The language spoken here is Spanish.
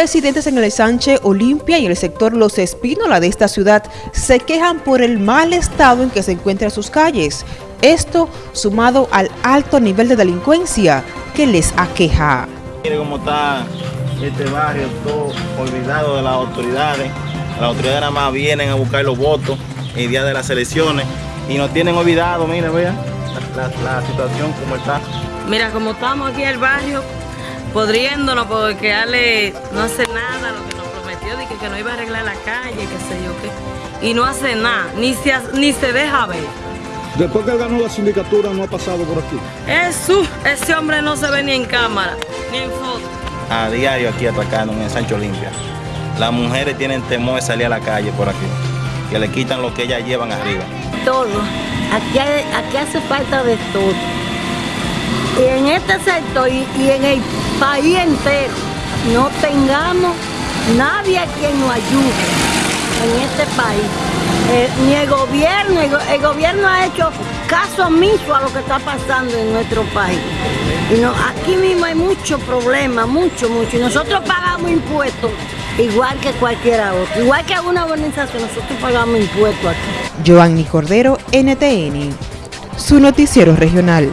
Residentes en el Sánchez Olimpia y el sector Los Espínola de esta ciudad se quejan por el mal estado en que se encuentran sus calles. Esto sumado al alto nivel de delincuencia que les aqueja. Mire cómo está este barrio todo olvidado de las autoridades. Las autoridades nada más vienen a buscar los votos el día de las elecciones y nos tienen olvidado, mire, vean la, la, la situación como está. Mira, como estamos aquí en el barrio, podriéndonos porque Ale no hace nada lo que nos prometió, de que, que no iba a arreglar la calle, qué sé yo qué. Y no hace nada, ni se, ni se deja ver. Después que él ganó la sindicatura no ha pasado por aquí. Eso, ese hombre no se ve ni en cámara, ni en foto. A diario aquí atacando en Sancho Olimpia. Las mujeres tienen temor de salir a la calle por aquí, que le quitan lo que ellas llevan arriba. Todo, aquí, hay, aquí hace falta de todo. Y en este sector y, y en el país entero no tengamos nadie quien nos ayude en este país. Eh, ni el gobierno, el, gobierno ha hecho caso omiso a lo que está pasando en nuestro país. Y no, aquí mismo hay muchos problemas, mucho, mucho. Y nosotros pagamos impuestos igual que cualquiera otro. Igual que alguna organización, nosotros pagamos impuestos aquí. Joanny Cordero, NTN, su noticiero regional.